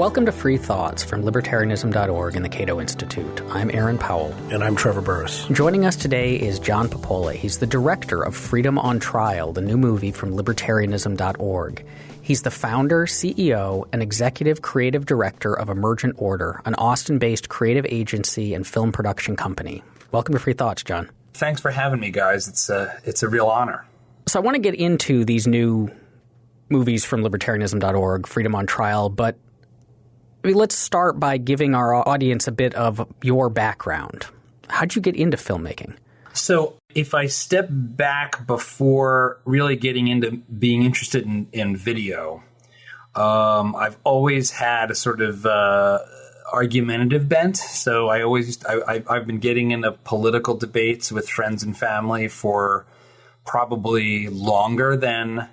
Welcome to Free Thoughts from Libertarianism.org and the Cato Institute. I'm Aaron Powell. And I'm Trevor Burrus. Joining us today is John Papola. He's the director of Freedom on Trial, the new movie from Libertarianism.org. He's the founder, CEO, and executive creative director of Emergent Order, an Austin based creative agency and film production company. Welcome to Free Thoughts, John. Thanks for having me, guys. It's a, it's a real honor. So I want to get into these new movies from libertarianism.org, Freedom on Trial, but I mean, let's start by giving our audience a bit of your background. How'd you get into filmmaking? So, if I step back before really getting into being interested in, in video, um, I've always had a sort of uh, argumentative bent. So, I always I, I've been getting into political debates with friends and family for probably longer than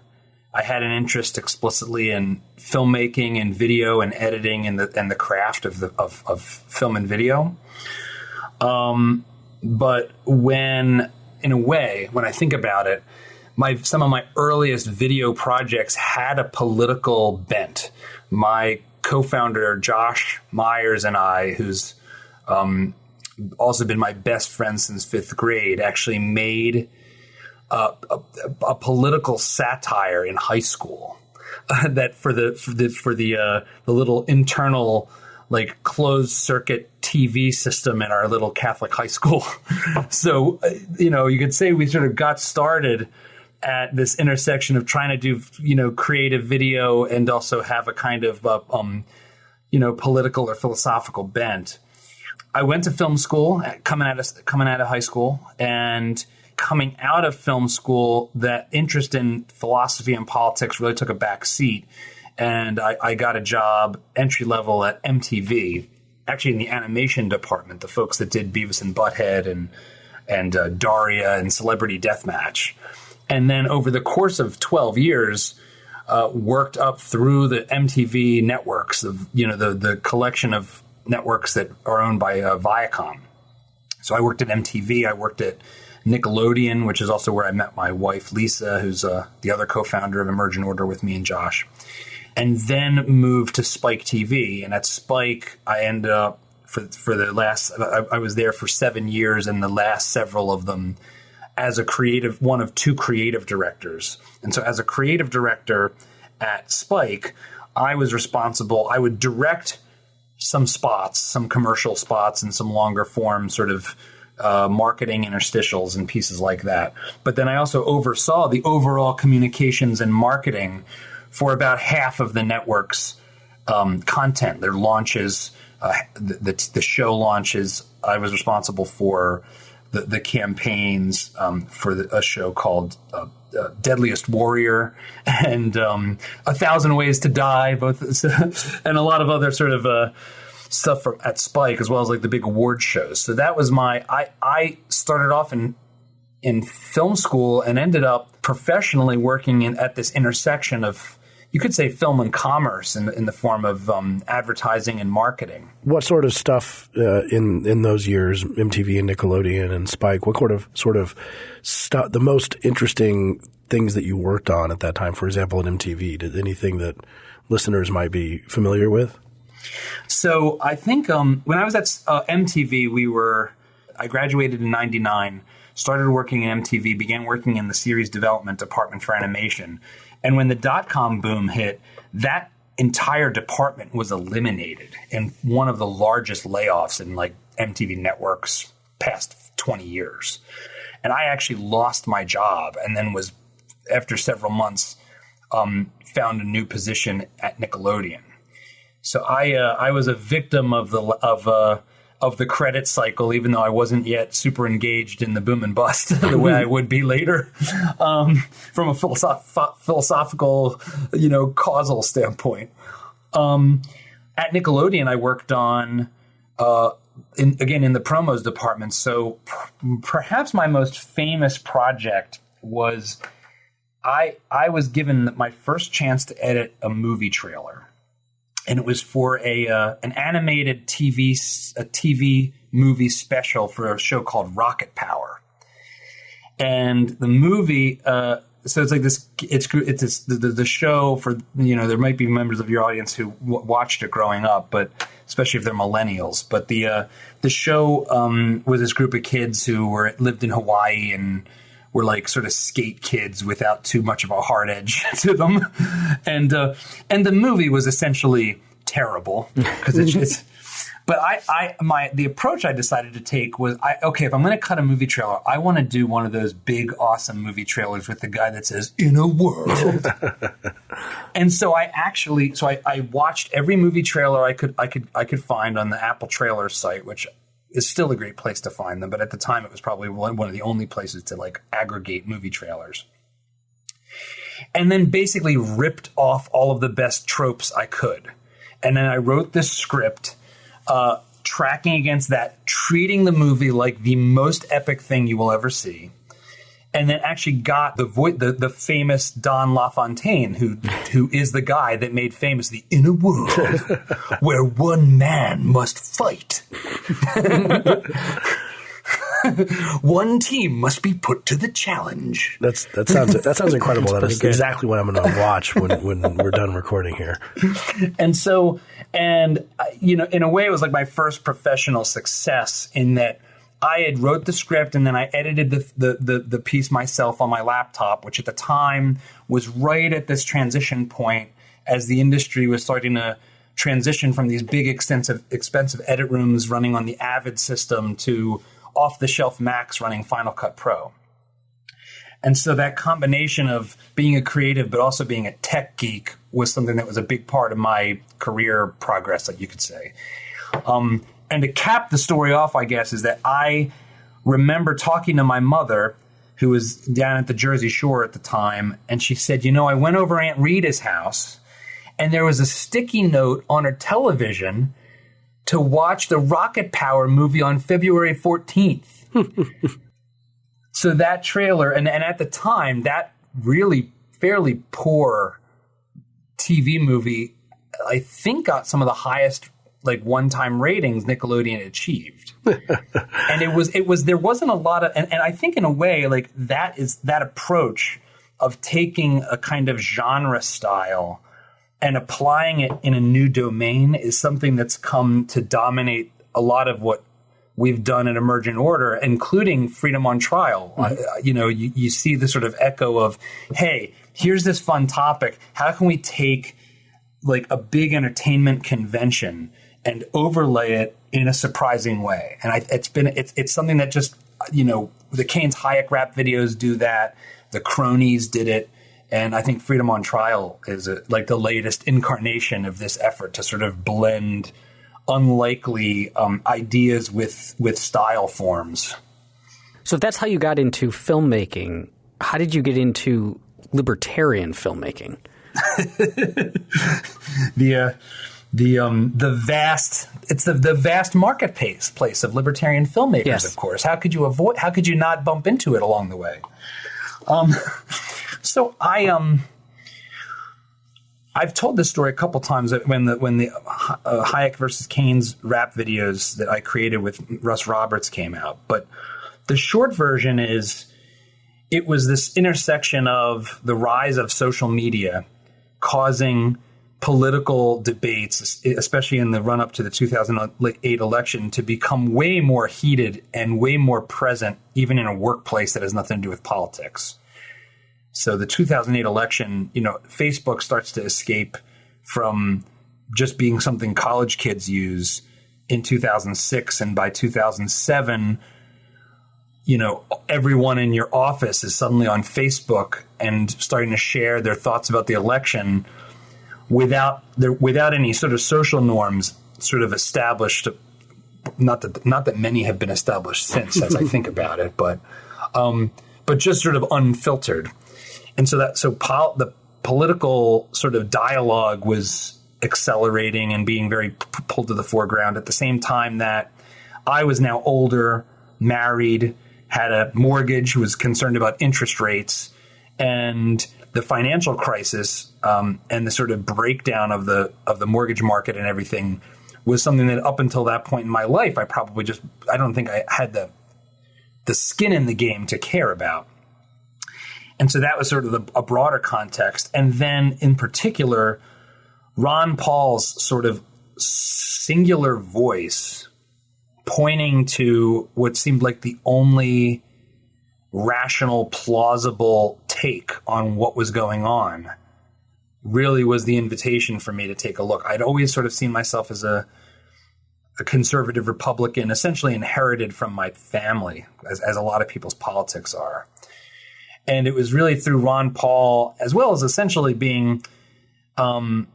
I had an interest explicitly in filmmaking and video and editing and the and the craft of the of, of film and video. Um, but when, in a way, when I think about it, my some of my earliest video projects had a political bent. My co-founder Josh Myers and I, who's um, also been my best friend since fifth grade, actually made a, a, political satire in high school uh, that for the for the for the uh, the little internal like closed circuit TV system in our little Catholic high school. so uh, you know you could say we sort of got started at this intersection of trying to do you know creative video and also have a kind of uh, um, you know political or philosophical bent. I went to film school coming out of coming out of high school and coming out of film school, that interest in philosophy and politics really took a back seat. And I, I got a job entry level at MTV, actually in the animation department, the folks that did Beavis and Butthead and and uh, Daria and Celebrity Deathmatch. And then over the course of 12 years, uh, worked up through the MTV networks, of you know the the collection of networks that are owned by uh, Viacom. So I worked at MTV. I worked at Nickelodeon, which is also where I met my wife, Lisa, who's uh, the other co founder of Emergent Order with me and Josh. And then moved to Spike TV. And at Spike, I ended up for, for the last, I, I was there for seven years, and the last several of them as a creative, one of two creative directors. And so, as a creative director at Spike, I was responsible, I would direct some spots, some commercial spots, and some longer form sort of uh, marketing interstitials and pieces like that. But then I also oversaw the overall communications and marketing for about half of the network's um, content, their launches, uh, the, the, the, show launches. I was responsible for the, the campaigns um, for the, a show called uh, uh, Deadliest Warrior and um, A Thousand Ways to Die, both and a lot of other sort of uh, stuff from at Spike as well as like the big award shows. So that was my I I started off in in film school and ended up professionally working in at this intersection of you could say film and commerce in, in the form of um, advertising and marketing. What sort of stuff uh, in in those years, MTV and Nickelodeon and Spike? What sort of sort of stuff? The most interesting things that you worked on at that time, for example, at MTV. Did anything that listeners might be familiar with? So I think um, when I was at uh, MTV, we were I graduated in '99, started working in MTV, began working in the series development department for animation, and when the dot com boom hit, that entire department was eliminated in one of the largest layoffs in like MTV Network's past 20 years. And I actually lost my job and then was, after several months, um, found a new position at Nickelodeon. So I uh, I was a victim of the of uh, of the credit cycle, even though I wasn't yet super engaged in the boom and bust the way I would be later, um, from a philosoph- philosophical, you know, causal standpoint. Um, at Nickelodeon, I worked on. Uh, in, again, in the promos department. So p- perhaps my most famous project was I I was given my first chance to edit a movie trailer and it was for a uh, an animated TV a TV movie special for a show called Rocket Power. And the movie, uh, so it's like this. It's it's the, the show for you know there might be members of your audience who w- watched it growing up, but especially if they're millennials. But the uh, the show um, was this group of kids who were lived in Hawaii and were like sort of skate kids without too much of a hard edge to them, and uh, and the movie was essentially terrible because it's, it's but I, I, my, the approach I decided to take was, I, okay, if I'm going to cut a movie trailer, I want to do one of those big, awesome movie trailers with the guy that says "in a world." and so I actually, so I, I watched every movie trailer I could, I could, I could find on the Apple Trailer site, which is still a great place to find them. But at the time, it was probably one of the only places to like aggregate movie trailers. And then basically ripped off all of the best tropes I could. And then I wrote this script uh, tracking against that, treating the movie like the most epic thing you will ever see. And then actually got the vo- the, the famous Don LaFontaine, who who is the guy that made famous the inner world, where one man must fight. One team must be put to the challenge. That's that sounds that sounds incredible. that is exactly what I'm going to watch when when we're done recording here. And so, and uh, you know, in a way, it was like my first professional success in that I had wrote the script and then I edited the, the, the, the, piece myself on my laptop, which at the time was right at this transition point as the industry was starting to transition from these big, extensive, expensive edit rooms running on the Avid system to off the shelf Macs running Final Cut Pro. And so that combination of being a creative but also being a tech geek was something that was a big part of my career progress, like you could say. Um, and to cap the story off, I guess, is that I remember talking to my mother, who was down at the Jersey Shore at the time, and she said, You know, I went over Aunt Rita's house, and there was a sticky note on her television to watch the Rocket Power movie on February 14th. so that trailer, and, and at the time, that really fairly poor TV movie, I think got some of the highest like one-time ratings Nickelodeon achieved. and it was it was there wasn't a lot of and, and I think in a way like that is that approach of taking a kind of genre style and applying it in a new domain is something that's come to dominate a lot of what we've done in Emergent Order, including Freedom on Trial. Mm-hmm. Uh, you know, you, you see the sort of echo of, hey, here's this fun topic. How can we take like a big entertainment convention and overlay it in a surprising way? And I, it's been it's it's something that just you know the Keynes Hayek rap videos do that. The Cronies did it. And I think Freedom on Trial is a, like the latest incarnation of this effort to sort of blend unlikely um, ideas with with style forms. So if that's how you got into filmmaking, how did you get into libertarian filmmaking? the uh, the um, the vast it's the, the vast marketplace place of libertarian filmmakers, yes. of course. How could you avoid? How could you not bump into it along the way? Um, so I um I've told this story a couple times when the when the uh, Hayek versus Keynes rap videos that I created with Russ Roberts came out, but the short version is it was this intersection of the rise of social media causing political debates, especially in the run up to the 2008 election, to become way more heated and way more present, even in a workplace that has nothing to do with politics. So the 2008 election, you know, Facebook starts to escape from just being something college kids use in 2006 and by 2007 you know everyone in your office is suddenly on Facebook and starting to share their thoughts about the election without there without any sort of social norms sort of established not that not that many have been established since as I think about it but um, but just sort of unfiltered. And so that so pol- the political sort of dialogue was accelerating and being very p- pulled to the foreground. At the same time that I was now older, married, had a mortgage, was concerned about interest rates, and the financial crisis um, and the sort of breakdown of the of the mortgage market and everything was something that up until that point in my life I probably just I don't think I had the the skin in the game to care about. And so that was sort of the, a broader context. And then in particular, Ron Paul's sort of singular voice pointing to what seemed like the only rational, plausible take on what was going on really was the invitation for me to take a look. I'd always sort of seen myself as a a conservative Republican, essentially inherited from my family, as, as a lot of people's politics are. And it was really through Ron Paul, as well as essentially being, um,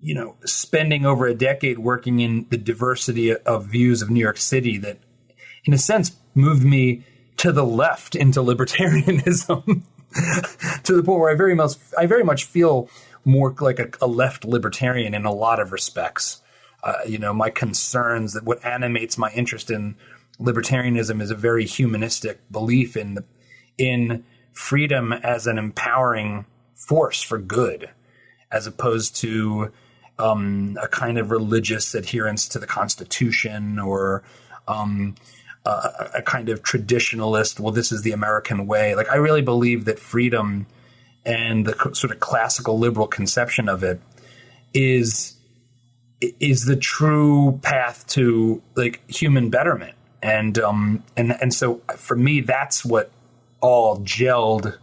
you know, spending over a decade working in the diversity of views of New York City that, in a sense, moved me to the left into libertarianism. to the point where I very much I very much feel more like a, a left libertarian in a lot of respects. Uh, you know, my concerns that what animates my interest in libertarianism is a very humanistic belief in the, in freedom as an empowering force for good, as opposed to um, a kind of religious adherence to the Constitution or um, a kind of traditionalist, well, this is the American way. Like, I really believe that freedom and the sort of classical liberal conception of it is is the true path to like human betterment. And um and and so for me, that's what all gelled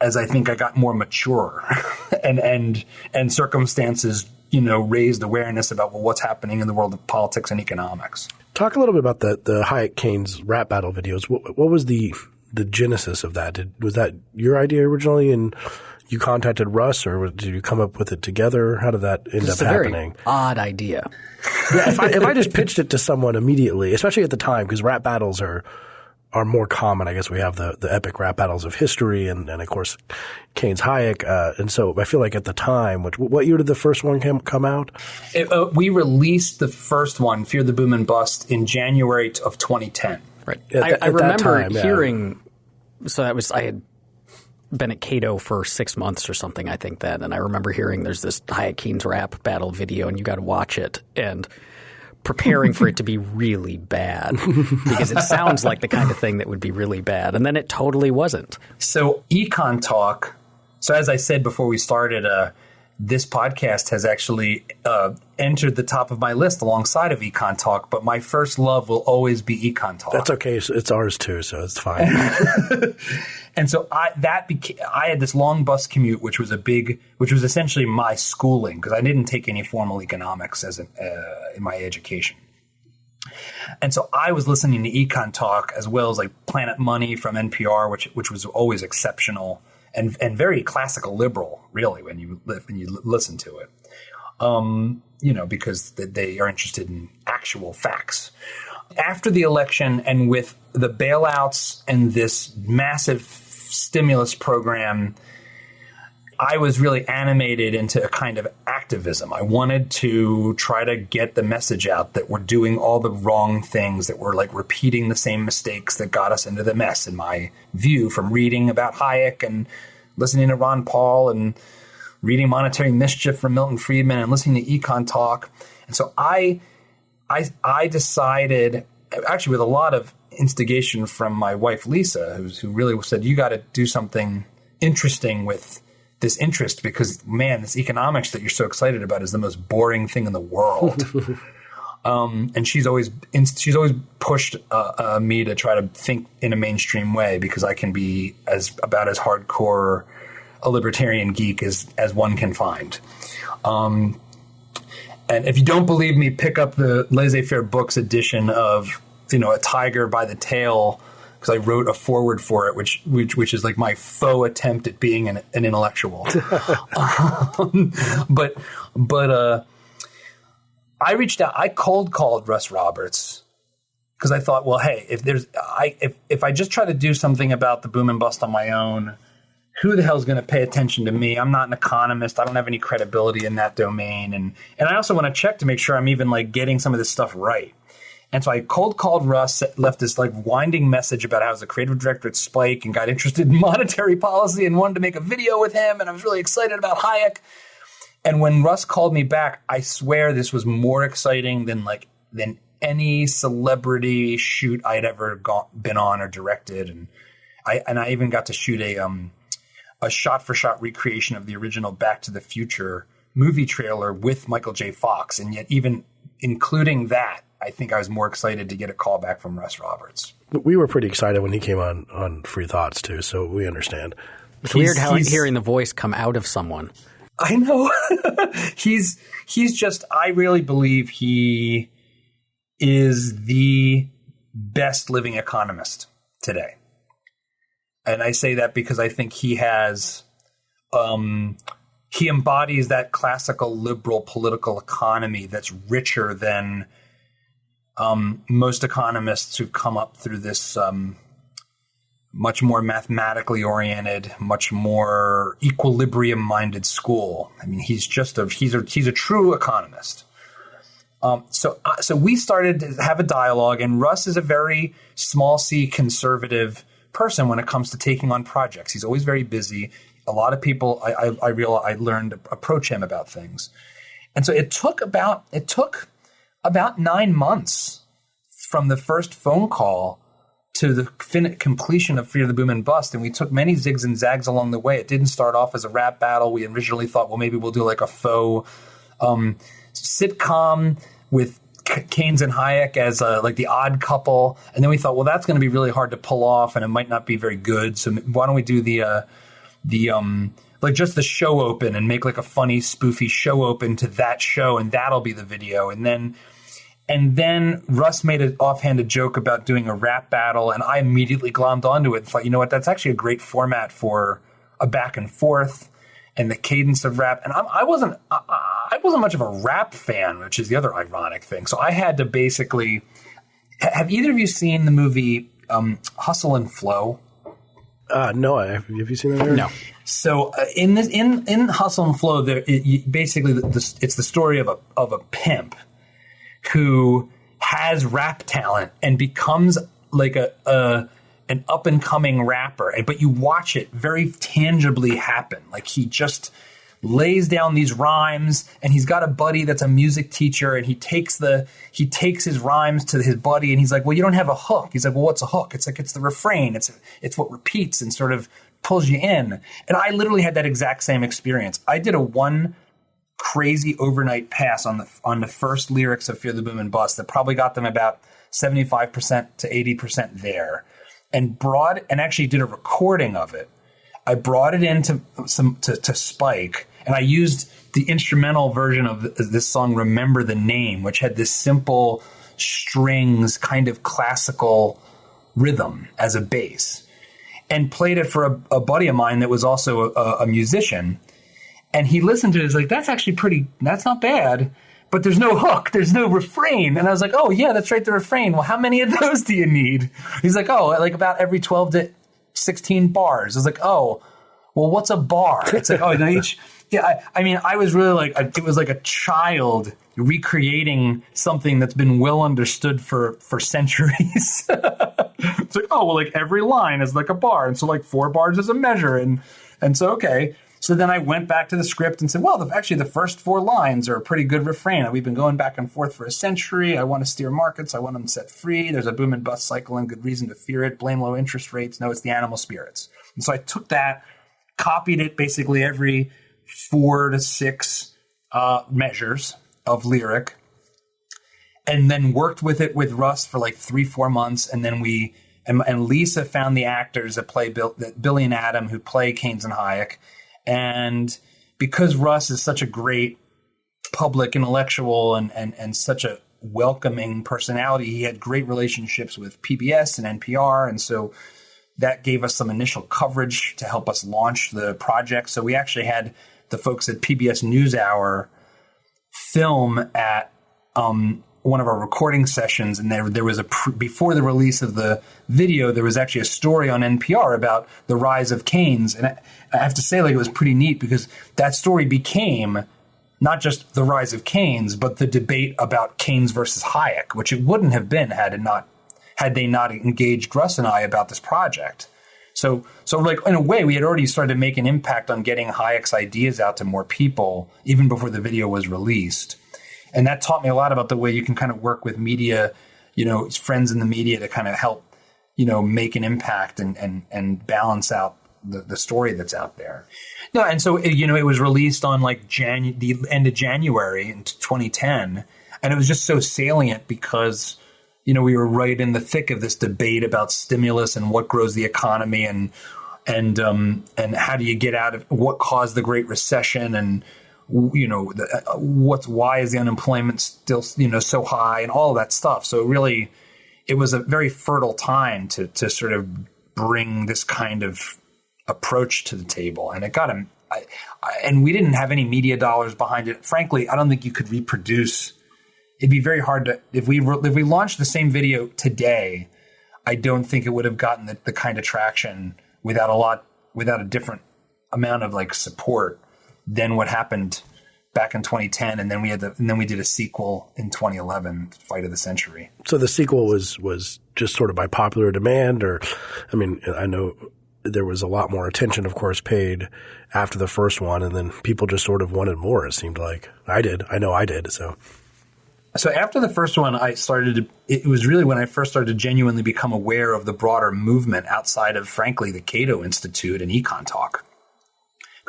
as I think I got more mature and and and circumstances, you know, raised awareness about well, what's happening in the world of politics and economics. Talk a little bit about the the Hayek Keynes rap battle videos. What, what was the the genesis of that? Did, was that your idea originally, and you contacted Russ, or did you come up with it together? How did that end it's up a happening? Very odd idea. yeah, if I, if I just pitched it to someone immediately, especially at the time, because rap battles are are more common. I guess we have the, the epic rap battles of history and, and of course Keynes Hayek. Uh, and so I feel like at the time, which, what year did the first one come, come out? It, uh, we released the first one, Fear the Boom and Bust, in January of 2010. Right. At, I, at I remember time, hearing, yeah. so that was, I had been at Cato for six months or something, I think then. And I remember hearing there's this Hayek Keynes rap battle video and you got to watch it. And preparing for it to be really bad because it sounds like the kind of thing that would be really bad. And then it totally wasn't. So, Econ Talk. So, as I said before we started, uh, this podcast has actually uh, entered the top of my list alongside of Econ Talk, but my first love will always be Econ Talk. That's okay. It's ours too, so it's fine. and so I that became I had this long bus commute, which was a big, which was essentially my schooling because I didn't take any formal economics as an, uh, in my education. And so I was listening to Econ Talk as well as like Planet Money from NPR, which which was always exceptional and and very classical liberal, really, when you when you listen to it. Um, you know, because they are interested in actual facts. After the election, and with the bailouts and this massive stimulus program I was really animated into a kind of activism. I wanted to try to get the message out that we're doing all the wrong things, that we're like repeating the same mistakes that got us into the mess, in my view, from reading about Hayek and listening to Ron Paul and reading Monetary Mischief from Milton Friedman and listening to Econ Talk. And so I, I, I decided, actually, with a lot of instigation from my wife Lisa, who really said, "You got to do something interesting with." This interest because man, this economics that you're so excited about is the most boring thing in the world. um, and she's always she's always pushed uh, uh, me to try to think in a mainstream way because I can be as about as hardcore a libertarian geek as as one can find. Um, and if you don't believe me, pick up the Laissez Faire Books edition of you know a tiger by the tail because I wrote a forward for it, which which which is like my faux attempt at being an, an intellectual. um, but but uh, I reached out. I cold called Russ Roberts because I thought, well, hey, if there's I if if I just try to do something about the boom and bust on my own, who the hell is going to pay attention to me? I'm not an economist. I don't have any credibility in that domain, and and I also want to check to make sure I'm even like getting some of this stuff right. And so I cold called Russ, left this like winding message about how I was a creative director at Spike and got interested in monetary policy and wanted to make a video with him. And I was really excited about Hayek. And when Russ called me back, I swear this was more exciting than like than any celebrity shoot I'd ever gone, been on or directed. And I and I even got to shoot a um a shot for shot recreation of the original Back to the Future movie trailer with Michael J. Fox, and yet even including that, I think I was more excited to get a call back from Russ Roberts. We were pretty excited when he came on on Free Thoughts too, so we understand. It's weird how hearing the voice come out of someone. I know. he's he's just I really believe he is the best living economist today. And I say that because I think he has um, he embodies that classical liberal political economy that's richer than um, most economists who've come up through this um, much more mathematically oriented, much more equilibrium minded school. I mean, he's just a he's a he's a true economist. Um, so uh, so we started to have a dialogue, and Russ is a very small c conservative person when it comes to taking on projects. He's always very busy. A lot of people I I, I realized I learned approach him about things, and so it took about it took about nine months from the first phone call to the fin- completion of of the Boom and Bust, and we took many zigs and zags along the way. It didn't start off as a rap battle. We originally thought, well, maybe we'll do like a faux um, sitcom with Keynes and Hayek as a, like the odd couple, and then we thought, well, that's going to be really hard to pull off, and it might not be very good. So why don't we do the uh, the um, like just the show open and make like a funny spoofy show open to that show, and that'll be the video, and then and then Russ made an offhanded joke about doing a rap battle, and I immediately glommed onto it and thought, you know what, that's actually a great format for a back and forth and the cadence of rap. And I'm, I wasn't, I, I wasn't much of a rap fan, which is the other ironic thing. So I had to basically. Have either of you seen the movie um, Hustle and Flow? Uh, no, have you seen that? Aaron? No. So uh, in this, in in Hustle and Flow, there it, basically the, the, it's the story of a of a pimp who has rap talent and becomes like a, a an up and coming rapper, but you watch it very tangibly happen. Like he just lays down these rhymes and he's got a buddy that's a music teacher and he takes the he takes his rhymes to his buddy and he's like well you don't have a hook. He's like well what's a hook? It's like it's the refrain. It's it's what repeats and sort of pulls you in. And i literally had that exact same experience. I did a one crazy overnight pass on the on the first lyrics of Fear the Boom and Bust that probably got them about 75% to 80% there and brought and actually did a recording of it. I brought it into some to, to Spike and I used the instrumental version of this song Remember the Name which had this simple strings kind of classical rhythm as a bass and played it for a, a buddy of mine that was also a, a musician and he listened to it. He's like, that's actually pretty, that's not bad. But there's no hook, there's no refrain. And I was like, oh, yeah, that's right, the refrain. Well, how many of those do you need? He's like, oh, like about every 12 to 16 bars. I was like, oh, well, what's a bar? It's like, oh, each, yeah, I, I, mean, I was really like, it was like a child recreating something that's been well understood for, for centuries. it's like, oh, well, like every line is like a bar. And so like four bars is a measure. And, and so, okay. So then I went back to the script and said, well, the, actually, the first four lines are a pretty good refrain. We've been going back and forth for a century. I want to steer markets. I want them set free. There's a boom and bust cycle and good reason to fear it. Blame low interest rates. No, it's the animal spirits. And so I took that, copied it basically every four to six uh, measures of lyric, and then worked with it with Russ for like three, four months. And then we, and, and Lisa found the actors that play Bill, that Billy and Adam who play Keynes and Hayek and because Russ is such a great public intellectual and, and, and such a welcoming personality, he had great relationships with PBS and NPR. And so that gave us some initial coverage to help us launch the project. So we actually had the folks at PBS NewsHour film at um, one of our recording sessions, and there there was a before the release of the video, there was actually a story on NPR about the rise of Keynes, and I, I have to say, like it was pretty neat because that story became not just the rise of Keynes, but the debate about Keynes versus Hayek, which it wouldn't have been had it not had they not engaged Russ and I about this project. So, so like in a way, we had already started to make an impact on getting Hayek's ideas out to more people even before the video was released and that taught me a lot about the way you can kind of work with media, you know, friends in the media to kind of help, you know, make an impact and and and balance out the, the story that's out there. No, and so you know, it was released on like Jan the end of January in 2010, and it was just so salient because you know we were right in the thick of this debate about stimulus and what grows the economy and and um, and how do you get out of what caused the Great Recession and you know uh, what's why is the unemployment still you know so high and all of that stuff. So really, it was a very fertile time to to sort of bring this kind of approach to the table, and it got him. I, I, and we didn't have any media dollars behind it. Frankly, I don't think you could reproduce. It'd be very hard to if we if we launched the same video today. I don't think it would have gotten the, the kind of traction without a lot without a different amount of like support than what happened back in 2010 and then we had the and then we did a sequel in 2011 fight of the century so the sequel was was just sort of by popular demand or i mean i know there was a lot more attention of course paid after the first one and then people just sort of wanted more it seemed like i did i know i did so so after the first one, I started. To, it was really when I first started to genuinely become aware of the broader movement outside of, frankly, the Cato Institute and Econ Talk.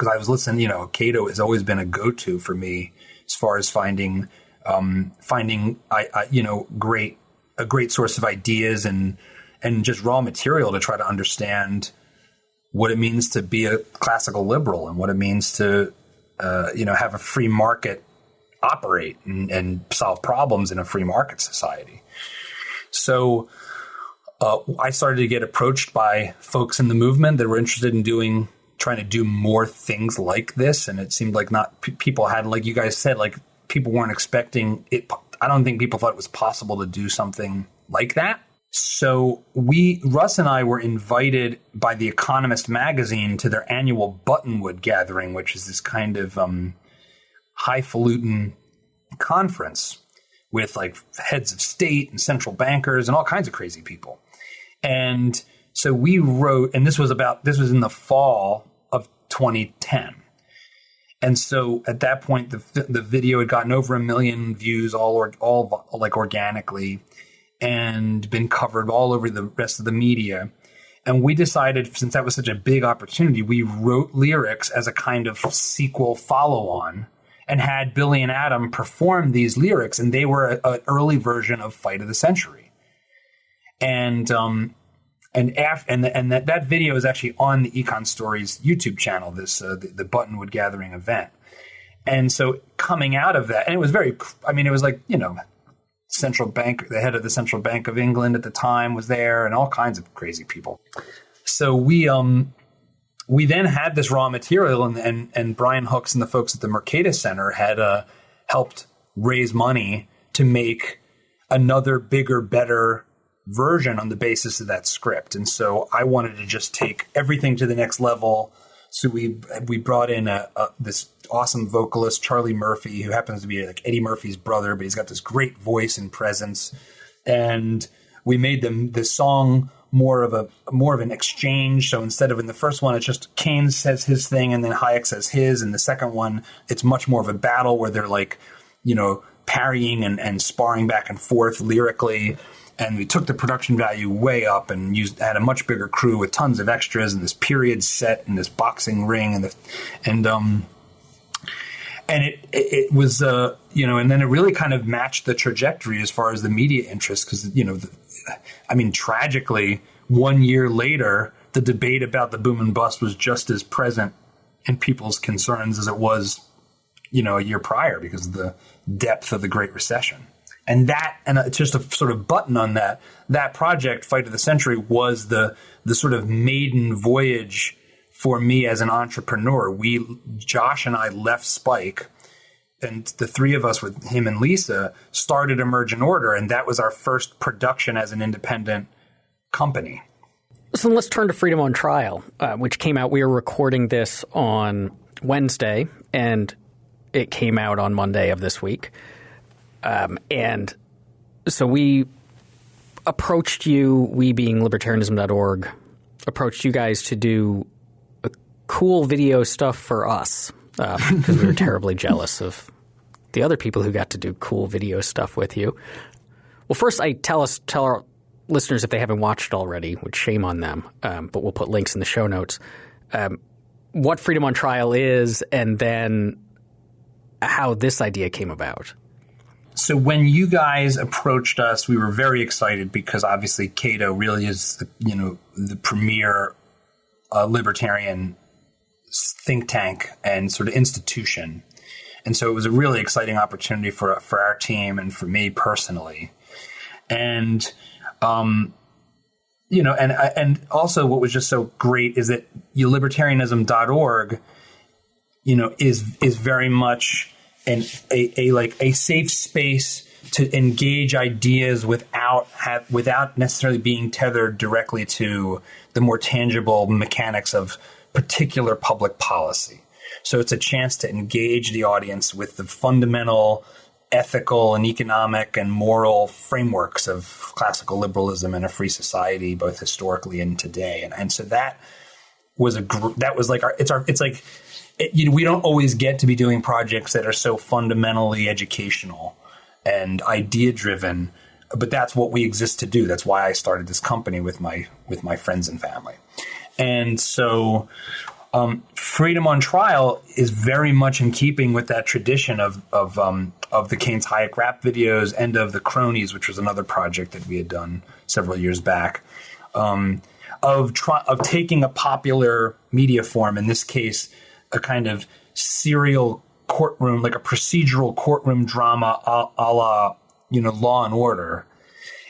Because I was listening, you know, Cato has always been a go-to for me as far as finding, um, finding, I, I, you know, great a great source of ideas and and just raw material to try to understand what it means to be a classical liberal and what it means to, uh, you know, have a free market operate and, and solve problems in a free market society. So uh, I started to get approached by folks in the movement that were interested in doing trying to do more things like this and it seemed like not p- people had like you guys said like people weren't expecting it i don't think people thought it was possible to do something like that so we russ and i were invited by the economist magazine to their annual buttonwood gathering which is this kind of um, highfalutin conference with like heads of state and central bankers and all kinds of crazy people. And so we wrote, and this was about, this was in the fall 2010. And so at that point, the, the video had gotten over a million views, all, or, all like organically, and been covered all over the rest of the media. And we decided, since that was such a big opportunity, we wrote lyrics as a kind of sequel follow on and had Billy and Adam perform these lyrics, and they were an early version of Fight of the Century. And um, and af- and the, and that, that video is actually on the Econ Stories YouTube channel. This uh, the, the Buttonwood Gathering event, and so coming out of that, and it was very, I mean, it was like you know, central bank, the head of the central bank of England at the time was there, and all kinds of crazy people. So we um we then had this raw material, and and, and Brian Hooks and the folks at the Mercatus Center had uh, helped raise money to make another bigger, better version on the basis of that script. And so I wanted to just take everything to the next level. So we we brought in a, a, this awesome vocalist Charlie Murphy, who happens to be like Eddie Murphy's brother, but he's got this great voice and presence. And we made them the song more of a more of an exchange. So instead of in the first one, it's just Keynes says his thing and then Hayek says his. And the second one, it's much more of a battle where they're like, you know, parrying and, and sparring back and forth lyrically. And we took the production value way up and used had a much bigger crew with tons of extras and this period set and this boxing ring and the and um and it it, was uh you know and then it really kind of matched the trajectory as far as the media interest because you know the, I mean, tragically, one year later, the debate about the boom and bust was just as present in people's concerns as it was, you know, a year prior because of the depth of the Great Recession. And that, and it's just a sort of button on that. That project, Fight of the Century, was the the sort of maiden voyage for me as an entrepreneur. We, Josh and I, left Spike and the three of us with him and Lisa started Emergent Order, and that was our first production as an independent company. So let's turn to Freedom on Trial, uh, which came out. We were recording this on Wednesday, and it came out on Monday of this week. Um, and so we approached you, we being libertarianism.org, approached you guys to do cool video stuff for us because uh, we were terribly jealous of the other people who got to do cool video stuff with you. Well, first, I tell us tell our listeners, if they haven't watched it already, which shame on them, um, but we'll put links in the show notes, um, what Freedom on Trial is and then how this idea came about. So when you guys approached us, we were very excited because obviously Cato really is the, you know the premier uh, libertarian think tank and sort of institution, and so it was a really exciting opportunity for for our team and for me personally, and um, you know, and and also what was just so great is that libertarianism.org, you know, is is very much an a, a like a safe space to engage ideas without have without necessarily being tethered directly to the more tangible mechanics of particular public policy. So it's a chance to engage the audience with the fundamental ethical and economic and moral frameworks of classical liberalism and a free society, both historically and today. And, and so that was a gr- that was like our it's our it's like it, you know we don't always get to be doing projects that are so fundamentally educational and idea driven but that's what we exist to do that's why i started this company with my with my friends and family and so um, freedom on trial is very much in keeping with that tradition of of um, of the Keynes Hayek rap videos and of the Cronies, which was another project that we had done several years back. Um, of try, of taking a popular media form, in this case, a kind of serial courtroom, like a procedural courtroom drama, a, a la you know Law and Order,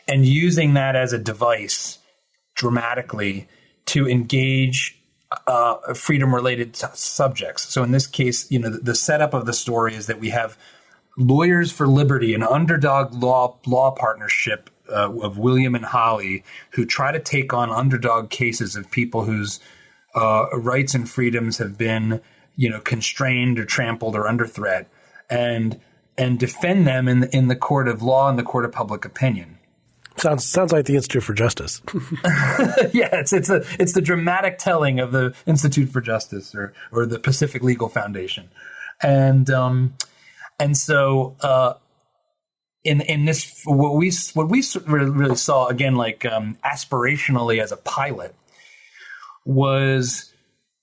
and using that as a device dramatically to engage uh, freedom related subjects. So in this case, you know, the, the, setup of the story is that we have Lawyers for Liberty, an underdog law law partnership uh, of William and Holly, who try to take on underdog cases of people whose uh, rights and freedoms have been, you know, constrained or trampled or under threat, and and defend them in the, in the court of law and the court of public opinion. Sounds sounds like the Institute for Justice. yeah, it's it's the it's the dramatic telling of the Institute for Justice or or the Pacific Legal Foundation, and um, and so uh, in in this what we what we really saw again like um, aspirationally as a pilot was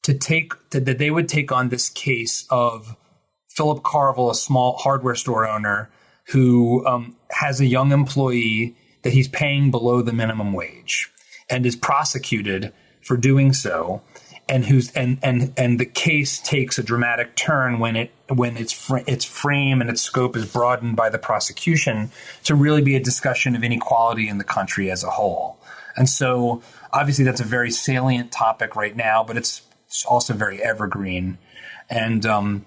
to take to, that they would take on this case of Philip Carville, a small hardware store owner who um, has a young employee that he's paying below the minimum wage and is prosecuted for doing so and who's and and and the case takes a dramatic turn when it when its fr- its frame and its scope is broadened by the prosecution to really be a discussion of inequality in the country as a whole. And so obviously that's a very salient topic right now, but it's also very evergreen. And um,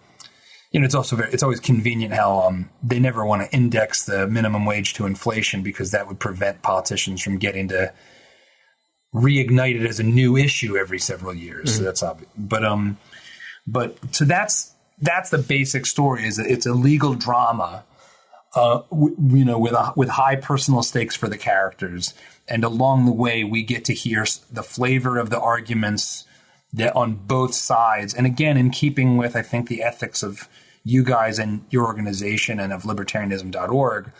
you know, it's also very, it's always convenient how um, they never want to index the minimum wage to inflation because that would prevent politicians from getting to reignite it as a new issue every several years. Mm-hmm. So that's obvious. But um, but so that's that's the basic story. Is that it's a legal drama, uh, w- you know, with a, with high personal stakes for the characters, and along the way we get to hear the flavor of the arguments that on both sides, and again in keeping with I think the ethics of you guys and your organization and of libertarianism.org.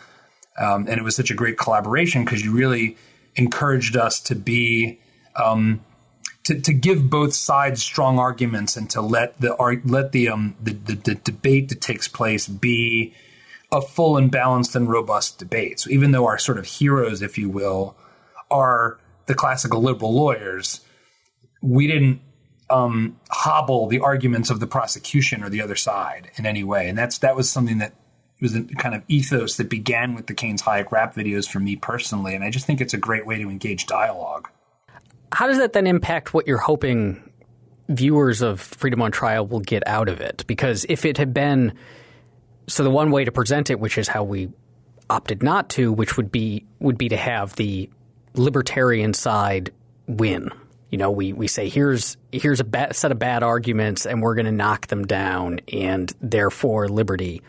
Um, and it was such a great collaboration because you really encouraged us to be um, to, to give both sides strong arguments and to let the let the, um, the, the, the debate that takes place be a full and balanced and robust debate. So even though our sort of heroes, if you will, are the classical liberal lawyers, we didn't um, hobble the arguments of the prosecution or the other side in any way. And that's that was something that was a kind of ethos that began with the Keynes Hayek rap videos for me personally. And I just think it's a great way to engage dialogue. How does that then impact what you're hoping viewers of Freedom on Trial will get out of it? Because if it had been so the one way to present it, which is how we opted not to, which would be would be to have the libertarian side win you know, we, we say here's here's a set of bad arguments, and we're going to knock them down, and therefore liberty,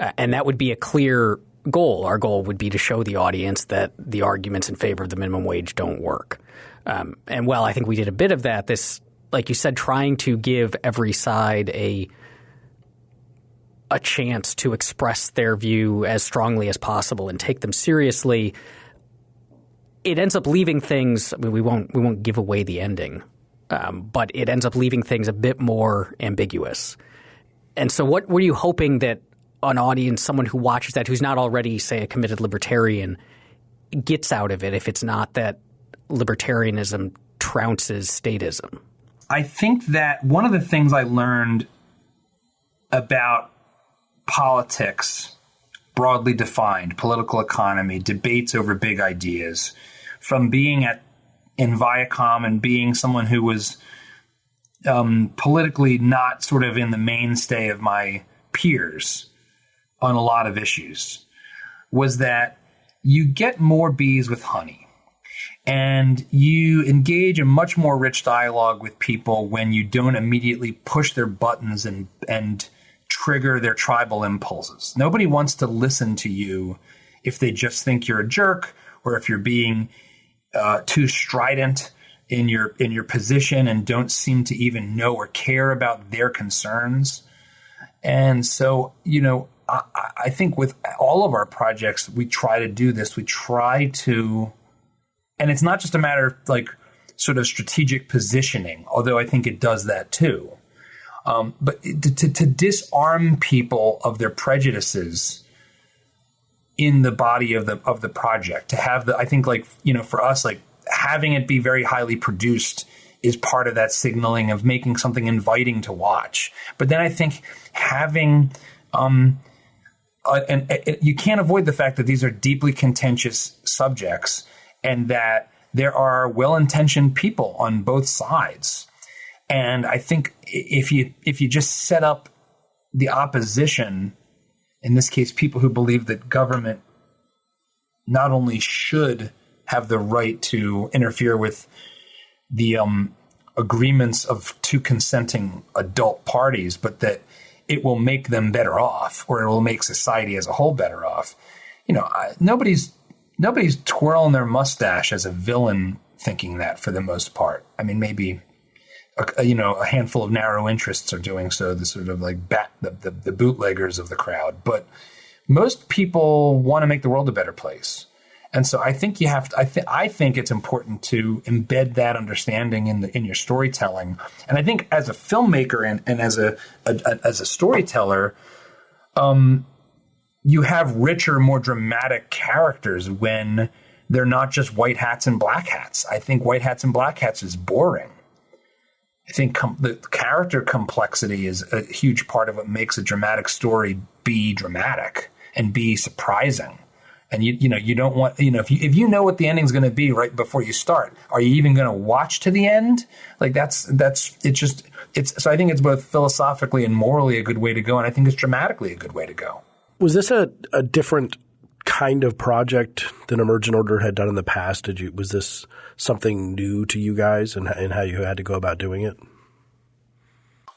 uh, and that would be a clear goal. Our goal would be to show the audience that the arguments in favor of the minimum wage don't work. Um, and well, I think we did a bit of that. This, like you said, trying to give every side a a chance to express their view as strongly as possible and take them seriously it ends up leaving things. I mean, we won't we won't give away the ending, um, but it ends up leaving things a bit more ambiguous. And so, what were you hoping that an audience, someone who watches that, who's not already, say, a committed libertarian, gets out of it? If it's not that libertarianism trounces statism. I think that one of the things I learned about politics, broadly defined, political economy, debates over big ideas, from being at in Viacom and being someone who was um, politically not sort of in the mainstay of my peers on a lot of issues, was that you get more bees with honey and you engage in much more rich dialogue with people when you don't immediately push their buttons and and trigger their tribal impulses. Nobody wants to listen to you if they just think you're a jerk or if you're being uh, too strident in your in your position and don't seem to even know or care about their concerns. And so, you know, I, I think with all of our projects, we try to do this. We try to and it's not just a matter of like sort of strategic positioning, although I think it does that too. Um, but to, to, to, disarm people of their prejudices in the body of the of the project, to have the I think like you know for us like having it be very highly produced is part of that signaling of making something inviting to watch. But then I think having um, uh, and uh, you can't avoid the fact that these are deeply contentious subjects and that there are well-intentioned people on both sides. And I think if you if you just set up the opposition, in this case, people who believe that government not only should have the right to interfere with the um, agreements of two consenting adult parties, but that it will make them better off, or it will make society as a whole better off. You know, I, nobody's nobody's twirling their mustache as a villain thinking that for the most part. I mean, maybe a, a, you know a handful of narrow interests are doing so. The sort of like bat the, the, the bootleggers of the crowd, but most people want to make the world a better place. And so I think you have to, I think I think it's important to embed that understanding in the in your storytelling. And I think as a filmmaker and, and as a, a as a storyteller, um, you have richer, more dramatic characters when they're not just white hats and black hats. I think white hats and black hats is boring. I think com- the character complexity is a huge part of what makes a dramatic story be dramatic and be surprising. And you you know you don't want you know if you if you know what the ending's going to be right before you start, are you even going to watch to the end? Like that's that's it's just it's so I think it's both philosophically and morally a good way to go, and I think it's dramatically a good way to go. Was this a, a different kind of project than Emergent Order had done in the past? Did you was this something new to you guys and, and how you had to go about doing it?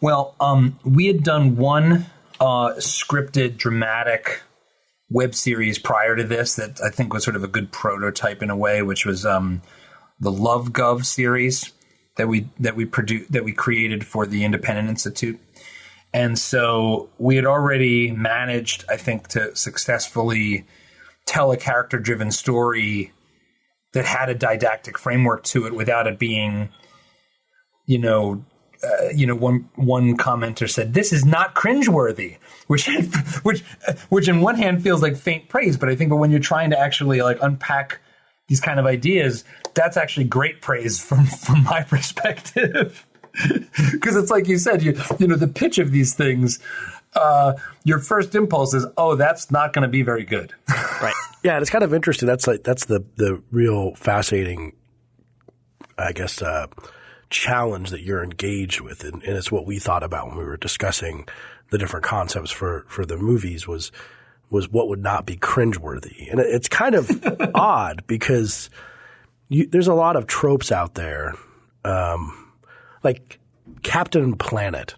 Well, um, we had done one uh, scripted dramatic web series prior to this that I think was sort of a good prototype in a way, which was um, the Love Gov series that we that we produced that we created for the Independent Institute. And so we had already managed, I think, to successfully tell a character driven story that had a didactic framework to it without it being, you know, uh, you know, one one commenter said, "This is not cringeworthy," which which which in one hand feels like faint praise, but I think, but when you're trying to actually like unpack these kind of ideas, that's actually great praise from from my perspective because it's like you said, you you know the pitch of these things. Uh, your first impulse is, oh, that's not going to be very good. right. Yeah, it's kind of interesting. That's like that's the the real fascinating, I guess, uh, challenge that you're engaged with, and, and it's what we thought about when we were discussing the different concepts for for the movies was was what would not be cringeworthy, and it's kind of odd because you, there's a lot of tropes out there. Um, like Captain Planet.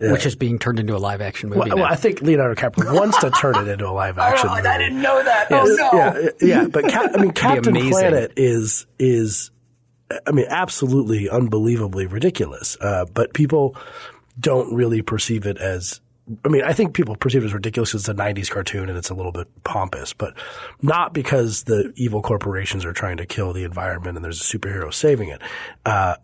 Which is being turned into a live action movie. Well, well, I think Leonardo DiCaprio wants to turn it into a live action oh, movie. I didn't know that. Yes. Oh no. Yeah, yeah. but Cap- I mean, Captain Planet is is, I mean, absolutely unbelievably ridiculous. Uh, but people don't really perceive it as I mean, I think people perceive it as ridiculous because it's a 90s cartoon and it's a little bit pompous, but not because the evil corporations are trying to kill the environment and there's a superhero saving it. Uh,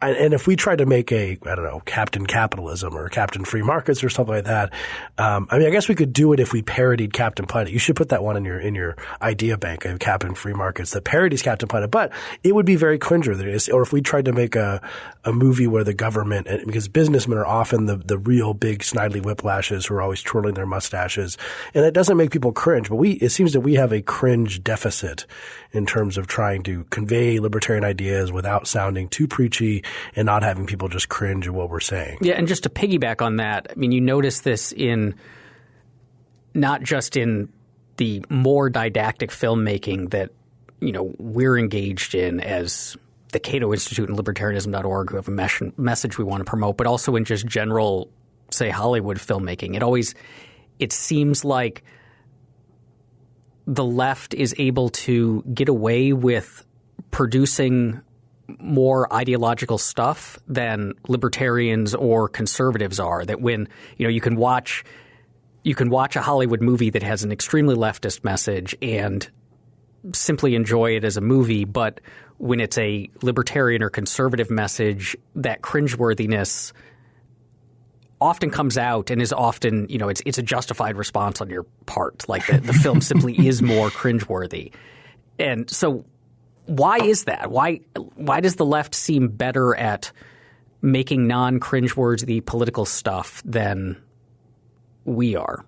and if we tried to make a, I don't know, Captain Capitalism or Captain Free Markets or something like that, um, I mean, I guess we could do it if we parodied Captain Planet. You should put that one in your in your idea bank of Captain Free Markets that parodies Captain Planet, but it would be very cringeworthy. Or if we tried to make a a movie where the government, because businessmen are often the the real big Snidely Whiplashes who are always twirling their mustaches, and it doesn't make people cringe. But we, it seems that we have a cringe deficit in terms of trying to convey libertarian ideas without sounding too preachy and not having people just cringe at what we're saying. Yeah, and just to piggyback on that, I mean, you notice this in not just in the more didactic filmmaking that you know we're engaged in as the Cato Institute and libertarianism.org who have a mes- message we want to promote, but also in just general, say, Hollywood filmmaking. It always it seems like the left is able to get away with producing more ideological stuff than libertarians or conservatives are. That when you know you can watch you can watch a Hollywood movie that has an extremely leftist message and simply enjoy it as a movie, but when it's a libertarian or conservative message, that cringeworthiness often comes out and is often, you know, it's it's a justified response on your part. Like the, the film simply is more cringeworthy. And so why is that? Why why does the left seem better at making non cringeworthy political stuff than we are?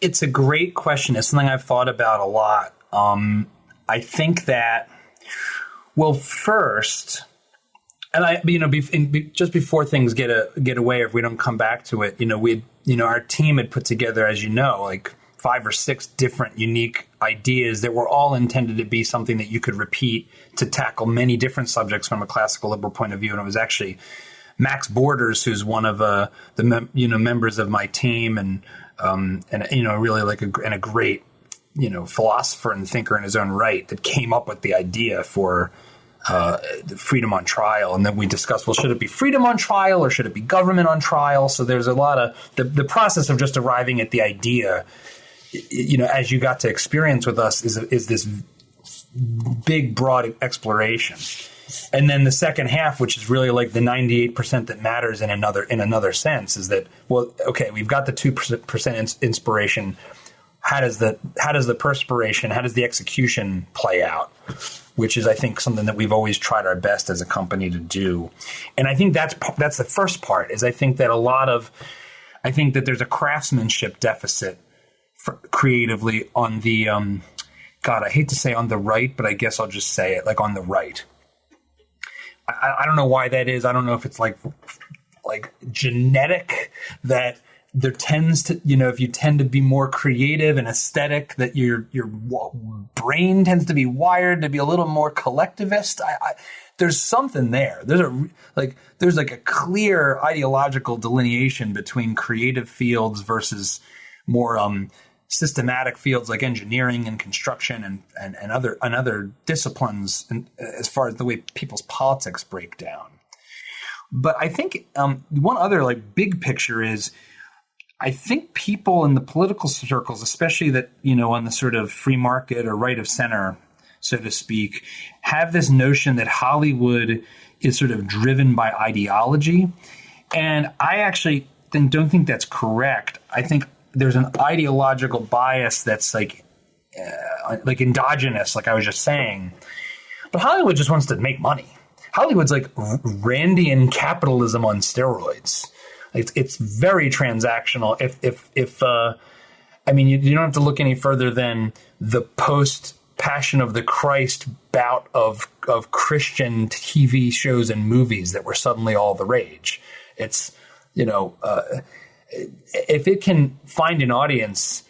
It's a great question. It's something I've thought about a lot. Um, I think that, well, first, and I, you know, be, be, just before things get a get away, if we don't come back to it, you know, we, you know, our team had put together, as you know, like five or six different unique ideas that were all intended to be something that you could repeat to tackle many different subjects from a classical liberal point of view, and it was actually Max Borders, who's one of uh, the mem- you know members of my team, and um, and you know, really like a and a great you know philosopher and thinker in his own right that came up with the idea for uh, freedom on trial, and then we discussed, well, should it be freedom on trial or should it be government on trial? So there's a lot of the, the process of just arriving at the idea, you know, as you got to experience with us, is is this big, broad exploration. And then the second half, which is really like the 98% that matters in another in another sense, is that well, okay, we've got the two percent inspiration. How does the how does the perspiration, how does the execution play out? which is I think something that we've always tried our best as a company to do. And I think that's that's the first part is I think that a lot of I think that there's a craftsmanship deficit creatively on the um, God, I hate to say on the right, but I guess I'll just say it like on the right. I, I don't know why that is. I don't know if it's like like genetic that there tends to you know if you tend to be more creative and aesthetic that your your brain tends to be wired to be a little more collectivist I, I, there's something there there's a like there's like a clear ideological delineation between creative fields versus more um, systematic fields like engineering and construction and, and, and other and other disciplines and, as far as the way people's politics break down but I think um, one other like big picture is I think people in the political circles, especially that, you know, on the sort of free market or right of center, so to speak, have this notion that Hollywood is sort of driven by ideology. And I actually think, don't think that's correct. I think there's an ideological bias that's like, uh, like endogenous, like I was just saying. But Hollywood just wants to make money. Hollywood's like Randian capitalism on steroids. It's it's very transactional. If if if uh, I mean, you, you don't have to look any further than the post Passion of the Christ bout of of Christian TV shows and movies that were suddenly all the rage. It's you know, uh, if it can find an audience,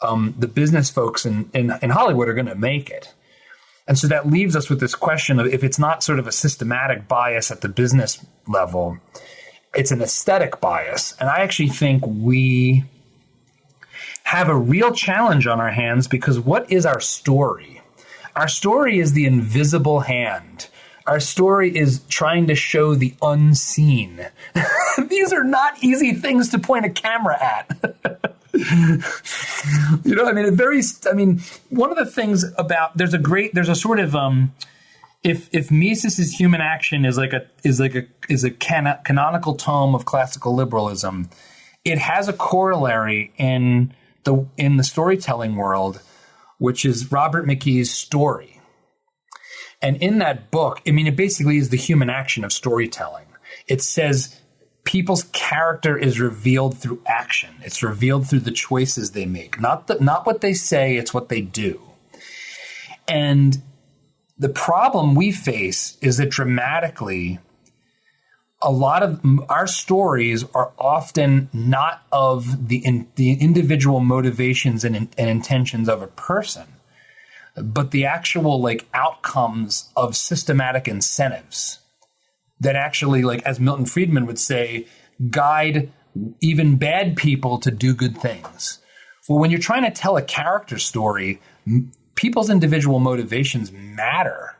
um, the business folks in in, in Hollywood are going to make it. And so that leaves us with this question of if it's not sort of a systematic bias at the business level, it's an aesthetic bias. And I actually think we have a real challenge on our hands because what is our story? Our story is the invisible hand Our story is trying to show the unseen. These are not easy things to point a camera at. you know, I mean, a very, I mean, one of the things about there's a great, there's a sort of, um, if if Mises's Human Action is like a is like a is a can- canonical tome of classical liberalism, it has a corollary in the in the storytelling world, which is Robert McKee's story. And in that book, I mean, it basically is the human action of storytelling. It says people's character is revealed through action. It's revealed through the choices they make, not the, not what they say. It's what they do. And the problem we face is that dramatically, a lot of our stories are often not of the in, the individual motivations and, and intentions of a person, but the actual like outcomes of systematic incentives that actually, like as Milton Friedman would say, guide even bad people to do good things. Well, when you're trying to tell a character story, people's individual motivations matter.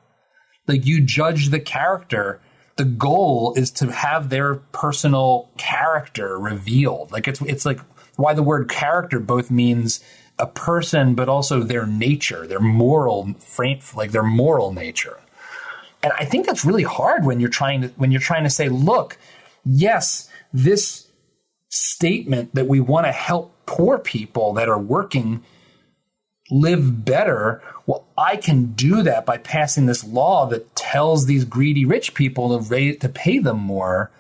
Like you judge the character. The goal is to have their personal character revealed. Like it's it's like why the word character both means a person, but also their nature, their moral frame, like their moral nature. And I think that's really hard when you're trying to when you're trying to say, look, yes, this statement that we want to help poor people that are working live better. Well, I can do that by passing this law that tells these greedy rich people to rate, to pay them more.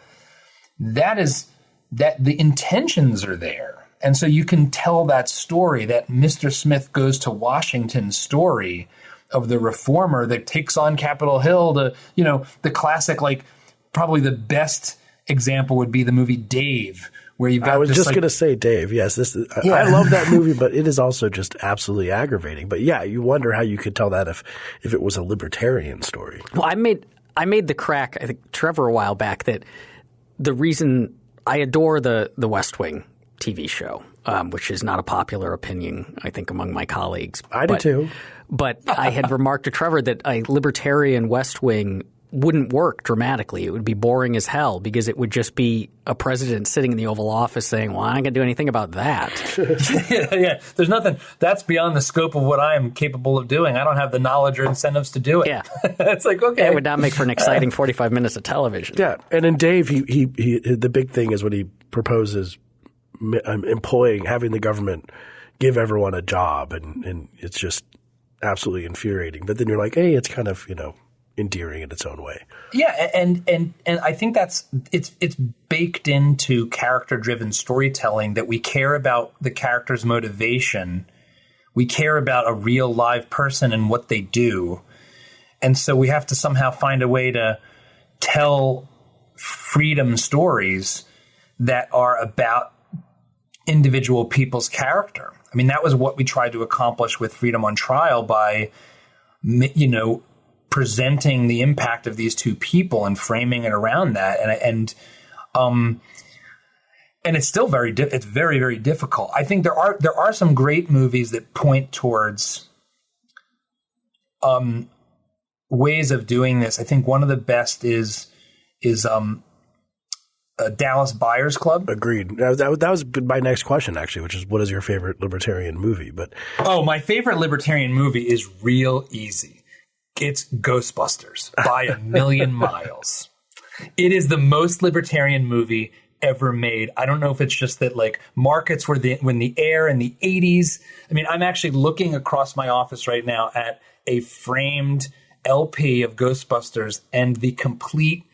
That is that the intentions are there. And so you can tell that story, that Mr. Smith goes to Washington story of the reformer that takes on Capitol Hill to, you know, the classic, like probably the best example would be the movie Dave, where you've got. I was this, just like, going to say, Dave. Yes, this. Is, Yeah. I love that movie, but it is also just absolutely aggravating. But yeah, you wonder how you could tell that if if it was a libertarian story. Well, I made I made the crack. I think Trevor a while back that the reason I adore the the West Wing TV show, um, which is not a popular opinion, I think, among my colleagues. I do But- too. But I had remarked to Trevor that a libertarian West Wing wouldn't work dramatically. It would be boring as hell because it would just be a president sitting in the Oval Office saying, "Well, I ain't gonna do anything about that." yeah, yeah. There's nothing that's beyond the scope of what I am capable of doing. I don't have the knowledge or incentives to do it. Yeah. it's like okay. It would not make for an exciting forty-five minutes of television. Yeah, and in Dave, he he, he the big thing is when he proposes Um, employing having the government give everyone a job, and and it's just absolutely infuriating. But then you're like, hey, it's kind of you know endearing in its own way. Yeah, and and and I think that's it's it's baked into character driven storytelling that we care about the character's motivation. We care about a real live person and what they do. And so we have to somehow find a way to tell freedom stories that are about individual people's character. I mean, that was what we tried to accomplish with Freedom on Trial by, you know, presenting the impact of these two people and framing it around that. And and um, and it's still very di- it's very very difficult. I think there are there are some great movies that point towards um ways of doing this. I think one of the best is is um uh, Dallas Buyers Club. Agreed. That, that, that was my next question, actually, which is what is your favorite libertarian movie? But Oh, my favorite libertarian movie is real easy. It's Ghostbusters by a million miles. It is the most libertarian movie ever made. I don't know if it's just that like markets were the when the air in the 80s. I mean, I'm actually looking across my office right now at a framed LP of Ghostbusters and the complete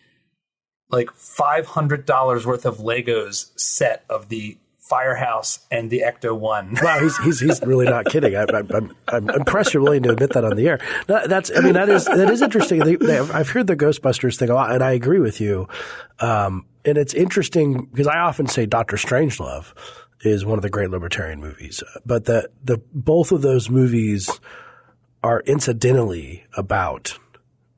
like $500 worth of Legos set of the Firehouse and the Ecto 1. wow, he's he's, he's really not kidding. I, I, I'm I'm impressed you're willing to admit that on the air. That, that's I mean that is that is interesting. They, they, I've heard the Ghostbusters thing a lot, and I agree with you. Um, and it's interesting because I often say Doctor Strangelove is one of the great libertarian movies, but the the both of those movies are incidentally about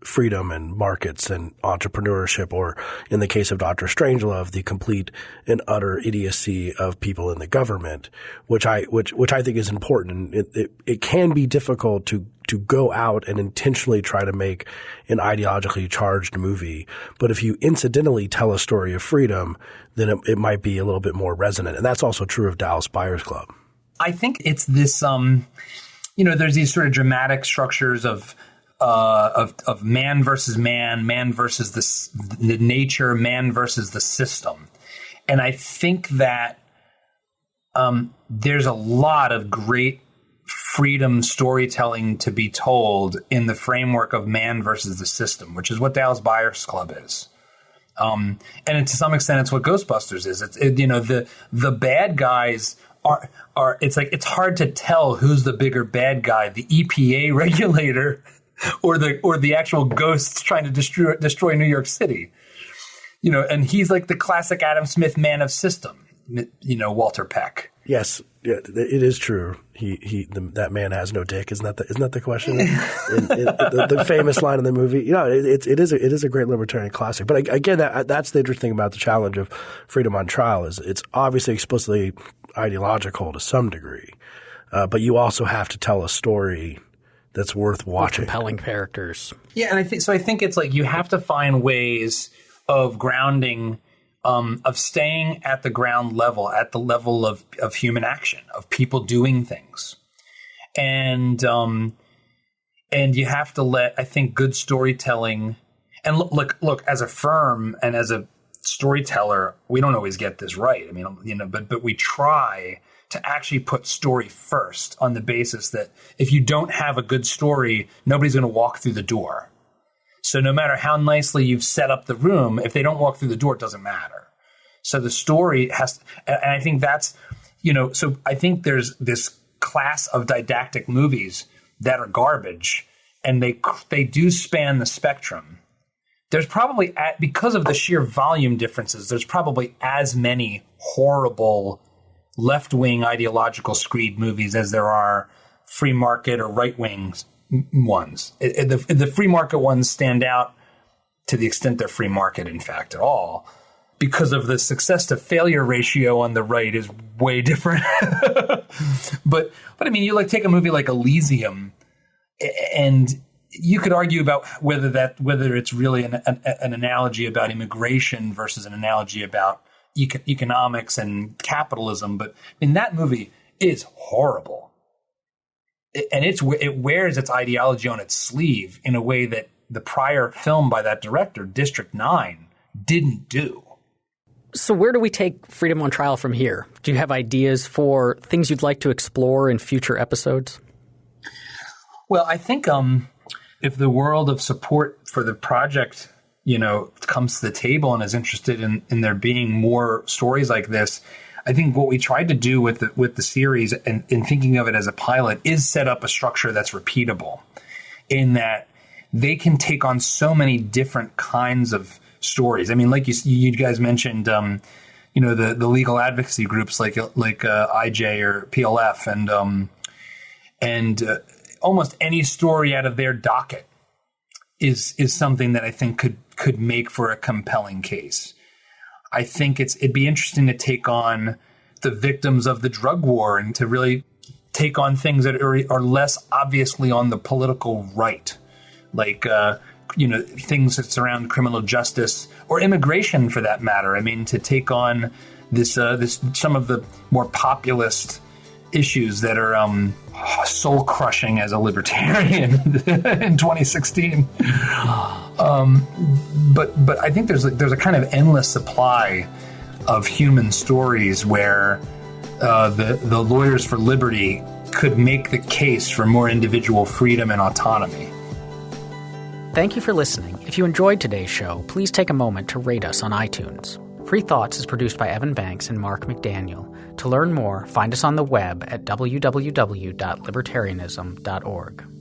freedom and markets and entrepreneurship, or in the case of Doctor Strangelove, the complete and utter idiocy of people in the government, which I which which I think is important. It it, it can be difficult to to go out and intentionally try to make an ideologically charged movie. But if you incidentally tell a story of freedom, then it, it might be a little bit more resonant. And that's also true of Dallas Buyers Club. I think it's this, um, you know, there's these sort of dramatic structures of, uh, of, of man versus man, man versus the, the nature, man versus the system. And I think that um, there's a lot of great freedom storytelling to be told in the framework of man versus the system, which is what Dallas Buyers Club is. Um, and to some extent, it's what Ghostbusters is. It's it, you know the the bad guys are are. It's like it's hard to tell who's the bigger bad guy, the EPA regulator, or the or the actual ghosts trying to destroy destroy New York City. You know, and he's like the classic Adam Smith man of system. You know, Walter Peck. Yes, yeah, it is true. He he, the, that man has no dick. Isn't that the, isn't that the question? in, in, the, the, famous line in the movie. You know, it, it, it is a, it is a great libertarian classic. But again, that, that's the interesting thing about the challenge of freedom on trial is it's obviously explicitly ideological to some degree, uh, but you also have to tell a story that's worth watching. With compelling characters. Yeah, and I think so. I think it's like you have to find ways of grounding um, of staying at the ground level, at the level of, of human action, of people doing things. And um, and you have to let I think good storytelling and look look look as a firm and as a storyteller, we don't always get this right. I mean, you know, but but we try to actually put story first on the basis that if you don't have a good story, nobody's going to walk through the door. So no matter how nicely you've set up the room, if they don't walk through the door, it doesn't matter. So the story has, and I think that's, you know, so I think there's this class of didactic movies that are garbage, and they they do span the spectrum. There's probably because of the sheer volume differences. There's probably as many horrible left wing ideological screed movies as there are free market or right wing ones. The, the free market ones stand out to the extent they're free market, in fact, at all, because of the success to failure ratio on the right is way different. but but I mean, you like take a movie like Elysium, and you could argue about whether that whether it's really an, an, an analogy about immigration versus an analogy about eco- economics and capitalism. But I mean, that movie is horrible and it's it wears its ideology on its sleeve in a way that the prior film by that director, District Nine, didn't do. So, where do we take Freedom on Trial from here? Do you have ideas for things you'd like to explore in future episodes? Well, I think um, if the world of support for the project, you know, comes to the table and is interested in, in there being more stories like this, I think what we tried to do with the, with the series and in thinking of it as a pilot is set up a structure that's repeatable in that they can take on so many different kinds of stories. I mean, like you, you guys mentioned, um, you know, the, the legal advocacy groups like, like uh, IJ or PLF and, um, and uh, almost any story out of their docket is, is something that I think could, could make for a compelling case. I think it's it'd be interesting to take on the victims of the drug war and to really take on things that are, are less obviously on the political right, like uh, you know things that surround criminal justice or immigration, for that matter. I mean, to take on this uh, this some of the more populist issues that are um, soul crushing as a libertarian in 2016. Um, but but I think there's a, there's a kind of endless supply of human stories where uh, the the lawyers for liberty could make the case for more individual freedom and autonomy. Thank you for listening. If you enjoyed today's show, please take a moment to rate us on iTunes. Free Thoughts is produced by Evan Banks and Mark McDaniel. To learn more, find us on the web at www.libertarianism.org.